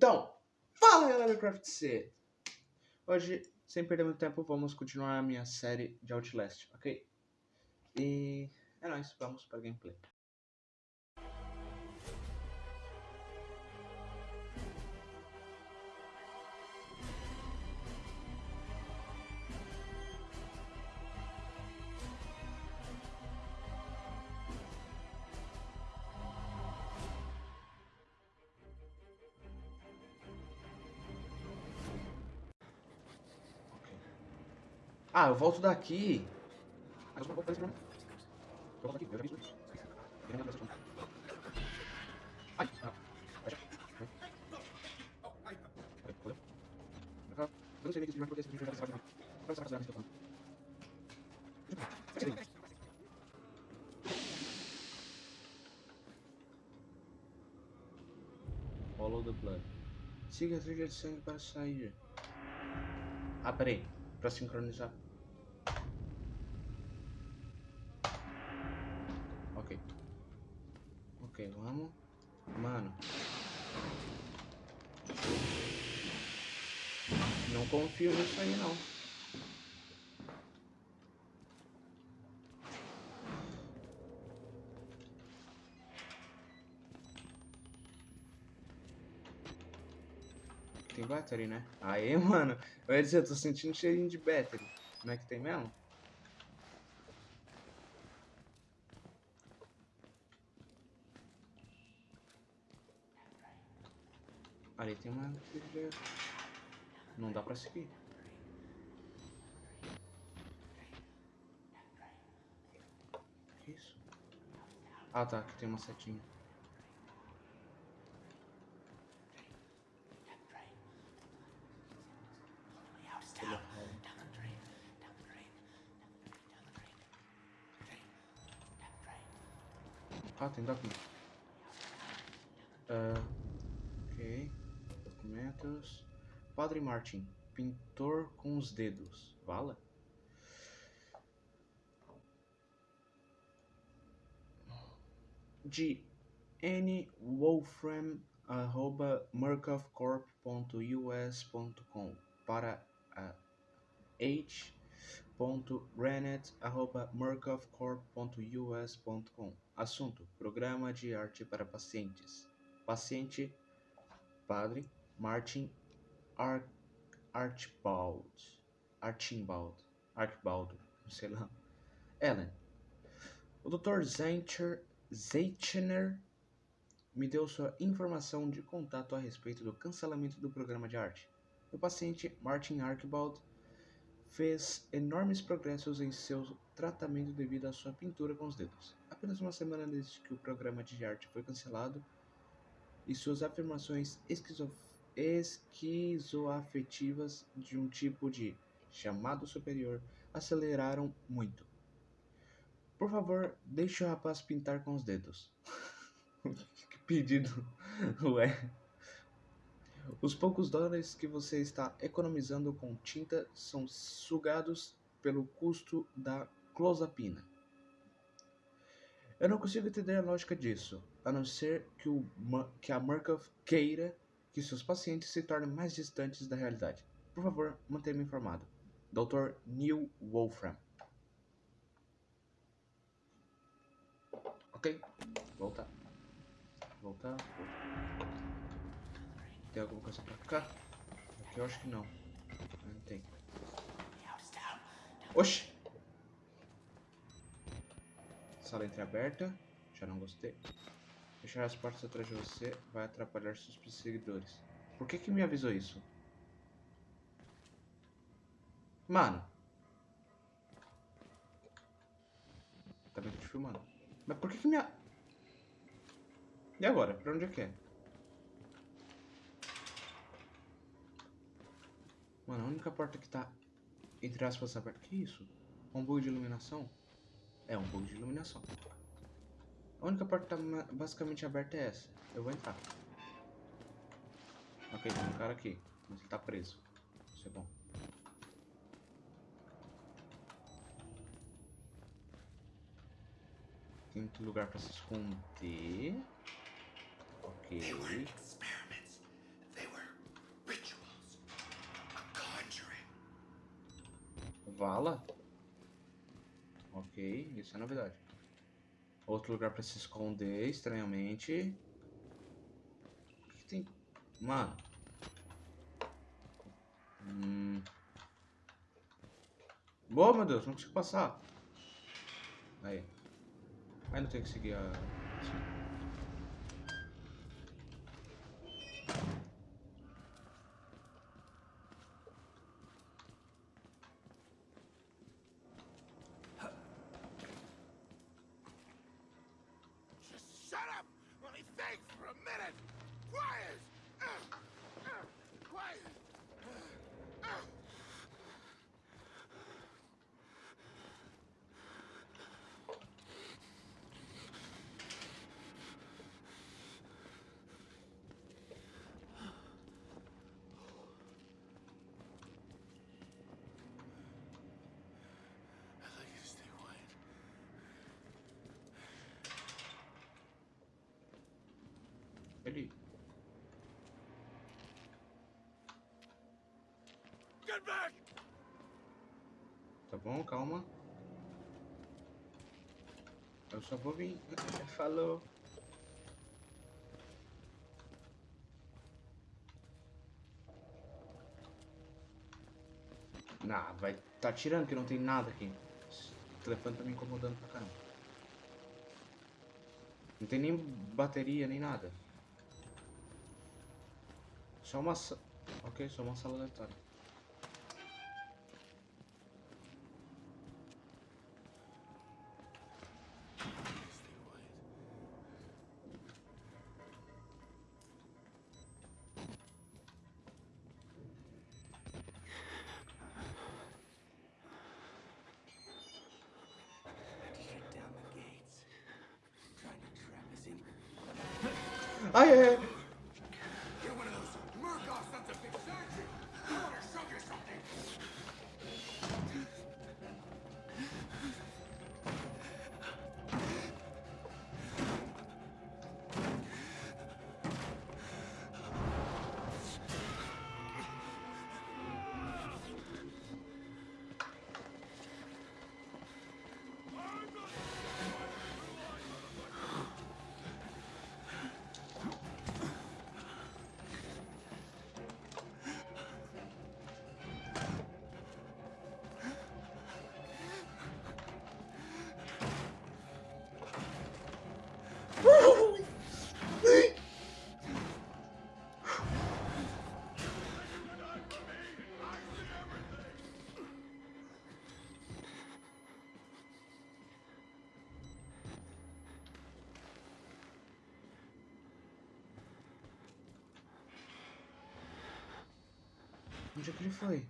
Então, fala galera do Craft C! Hoje, sem perder muito tempo, vamos continuar a minha série de Outlast, ok? E é nóis, vamos para gameplay. Ah, eu volto daqui. Eu Eu volto daqui, eu já vi isso. Ai, ah. Eu não sei nem que esse vídeo vai acontecer, ser racional, esse Follow the blood. Siga a trilha de sangue para sair. Ah, peraí. Pra sincronizar. Ok. Vamos. Mano. Não confio nisso aí, não. Tem battery, né? Aí, mano. Eu ia dizer, eu tô sentindo cheirinho de battery. Como é que tem mesmo? Ali tem uma. Não dá pra seguir. Isso? Ah tá, aqui tem uma setinha. Ah, tem documento. Uh, ok. Documentos. Padre Martin. Pintor com os dedos. Vala? De N. Wolfram arroba murkoffcorp.us.com para a H www.renet.murkoffcorp.us.com Assunto: Programa de arte para pacientes. Paciente: Padre Martin Ar Archibald. Archibald. Archibald. Sei lá. Ellen. O Dr. Zeitcher, Zeichner me deu sua informação de contato a respeito do cancelamento do programa de arte. O paciente Martin Archibald fez enormes progressos em seu tratamento devido à sua pintura com os dedos. Apenas uma semana desde que o programa de arte foi cancelado e suas afirmações esquizo esquizoafetivas de um tipo de chamado superior aceleraram muito. Por favor, deixe o rapaz pintar com os dedos. que pedido, ué. Os poucos dólares que você está economizando com tinta são sugados pelo custo da clozapina. Eu não consigo entender a lógica disso, a não ser que, o, que a Murkoff queira que seus pacientes se tornem mais distantes da realidade. Por favor, mantenha-me informado. Dr. Neil Wolfram. Ok, voltar. Voltar. Tem alguma coisa pra cá? Aqui eu acho que não. Não tem. Oxi! Sala entreaberta. Já não gostei. Fechar as portas atrás de você vai atrapalhar seus perseguidores. Por que que me avisou isso? Mano. Tá bem te filmando. Mas por que que me... E agora? Pra onde é que é? Mano, a única porta que tá, entre aspas, aberta... Que isso? Um bug de iluminação? É, um bug de iluminação. A única porta que tá basicamente aberta é essa. Eu vou entrar. Ok, tem um cara aqui. Mas ele tá preso. Isso é bom. Tem muito lugar pra se esconder. Ok. Vala? Ok, isso é novidade. Outro lugar pra se esconder, estranhamente. O que tem? Mano. Hum. Boa, meu Deus, não consigo passar. Aí. Aí não tem que seguir a... Ele... Get back! Tá bom, calma. Eu só vou vir. Falou. Nah, vai tá tirando que não tem nada aqui. Esse telefone tá me incomodando pra caramba. Não tem nem bateria, nem nada. Só uma... sa- Ok, só uma sala aleatória. Ai, ai, ai. Que foi?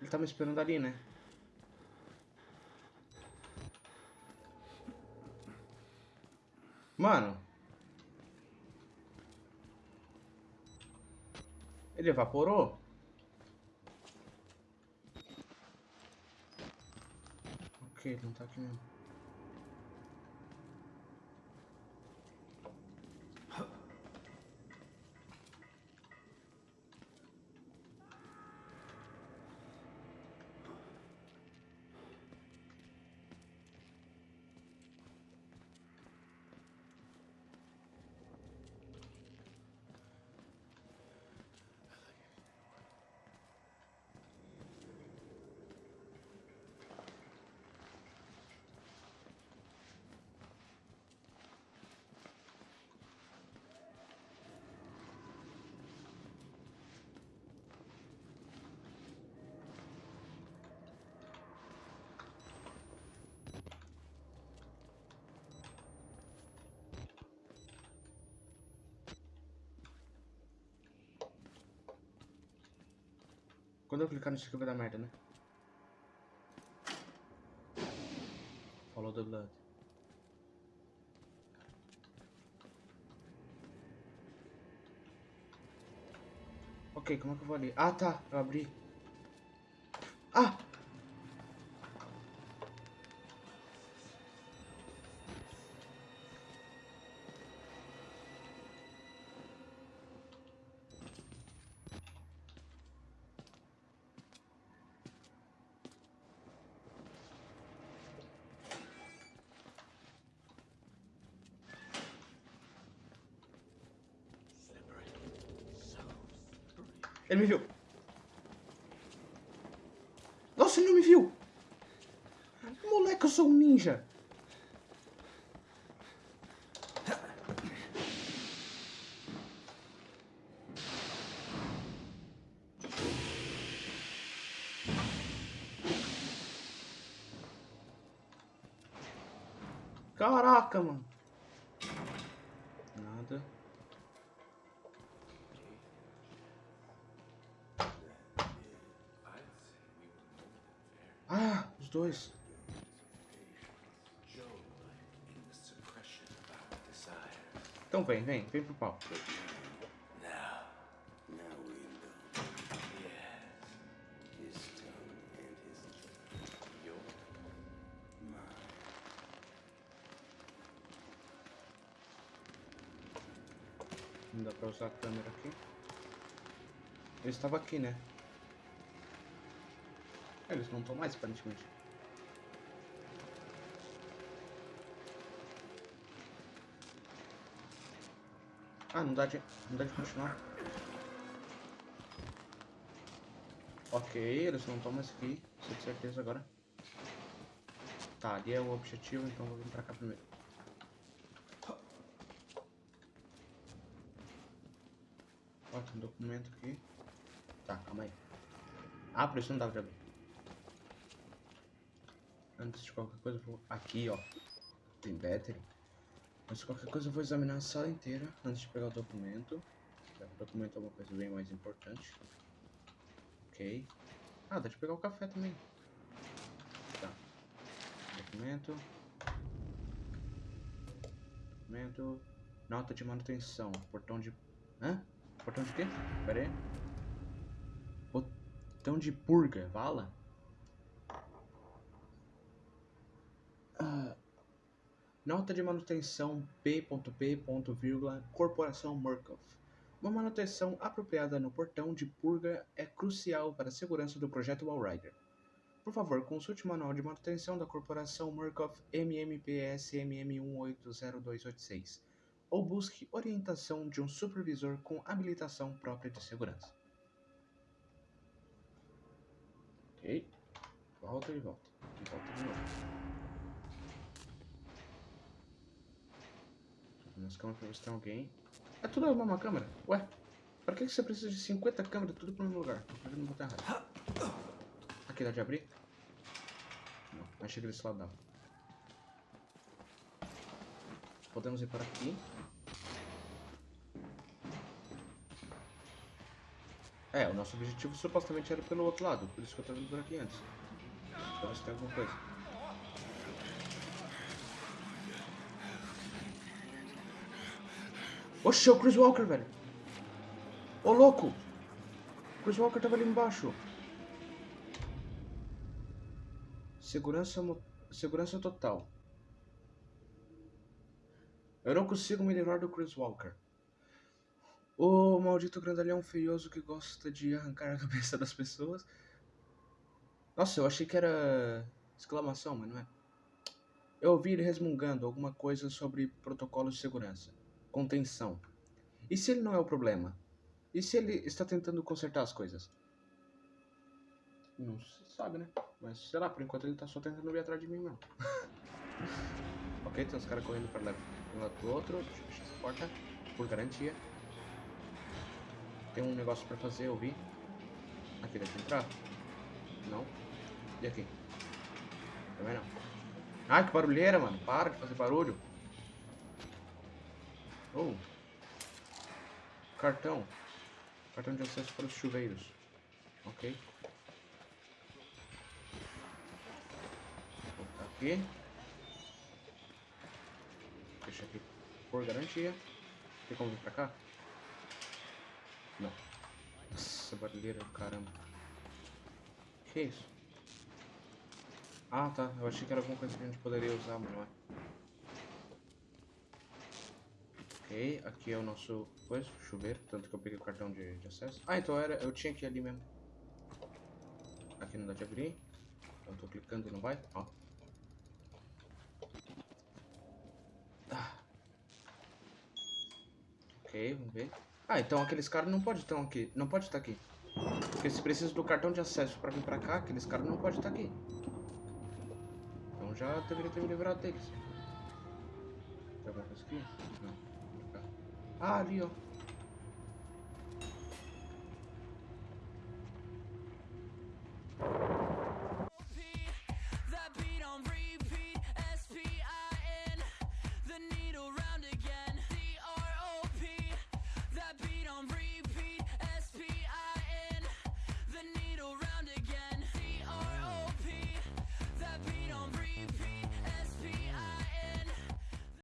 Ele tá me esperando ali, né? Mano. Ele evaporou? Ok, não tá aqui mesmo. Quando eu clicar nisso aqui vai dar merda, né? Follow the blood. Ok, como é que eu vou ali? Ah, tá. Eu abri. Ah! Ele me viu. Nossa, ele não me viu. Moleque, eu sou um ninja. Dois. Então vem, vem, vem pro pau. Não dá pra usar a câmera aqui. Eu estava aqui, né? Eles não estão mais, aparentemente. Ah, não dá de, não dá de continuar. Ok, eles não estão mais aqui. De certeza agora. Tá, ali é o objetivo, então vou vir pra cá primeiro. Ó, tem um documento aqui. Tá, calma aí. Ah, por isso não dava de abrir. Antes de qualquer coisa, vou... Aqui, ó. Tem battery. De qualquer coisa, eu vou examinar a sala inteira antes de pegar o documento. O documento é uma coisa bem mais importante. Ok. Ah, dá de pegar o café também. Tá. Documento. Documento. Nota de manutenção. Portão de... Hã? Portão de quê? Pera aí. Botão de purga. Vala? Nota de manutenção P.P. Corporação Murkoff. Uma manutenção apropriada no portão de purga é crucial para a segurança do projeto Wallrider. Por favor, consulte o manual de manutenção da Corporação Murkoff MMPS MM180286 ou busque orientação de um supervisor com habilitação própria de segurança. Ok. Volta e volta. E volta de novo. Nas câmeras pra ver se tem alguém. É tudo a mesma câmera? Ué? Pra que você precisa de 50 câmeras tudo pro mesmo lugar? Botar errado. Aqui dá de abrir? Não, achei que desse lado dava. Podemos ir para aqui. É, o nosso objetivo supostamente era pelo outro lado, por isso que eu tô vindo por aqui antes. Pra ver se tem alguma coisa. Oxe, é o Chris Walker, velho. Ô, louco. Chris Walker tava ali embaixo. Segurança, segurança total. Eu não consigo me livrar do Chris Walker. O maldito grandalhão feioso que gosta de arrancar a cabeça das pessoas. Nossa, eu achei que era exclamação, mas não é. Eu ouvi ele resmungando alguma coisa sobre protocolos de segurança. Contenção. E se ele não é o problema? E se ele está tentando consertar as coisas? Não se sabe, né? Mas sei lá, por enquanto ele tá só tentando vir atrás de mim mesmo. ok, tem uns caras correndo para um lado pro outro. Deixa eu fechar essa porta, por garantia. Tem um negócio pra fazer, eu vi. Aqui deve entrar? Não. E aqui? Também não. Ai, que barulheira, mano. Para de fazer barulho. Oh. Cartão. Cartão de acesso para os chuveiros. Ok. Vou aqui. Deixa aqui por garantia. Tem como vir pra cá? Não. Nossa, barulheira do caramba. Que isso? Ah, tá. Eu achei que era alguma coisa que a gente poderia usar, mas não é. Ok, aqui é o nosso coisa, chuveiro, tanto que eu peguei o cartão de, de acesso. Ah, então era, eu tinha que ir ali mesmo. Aqui não dá de abrir. Eu tô clicando e não vai, ó. Ok, vamos ver. Ah, então aqueles caras não podem estar aqui, não pode estar aqui. Porque se precisa do cartão de acesso pra vir pra cá, aqueles caras não podem estar aqui. Então já deveria ter me livrado deles. Tem alguma coisa aqui? Não. Pra cá. Ah, ali, ó.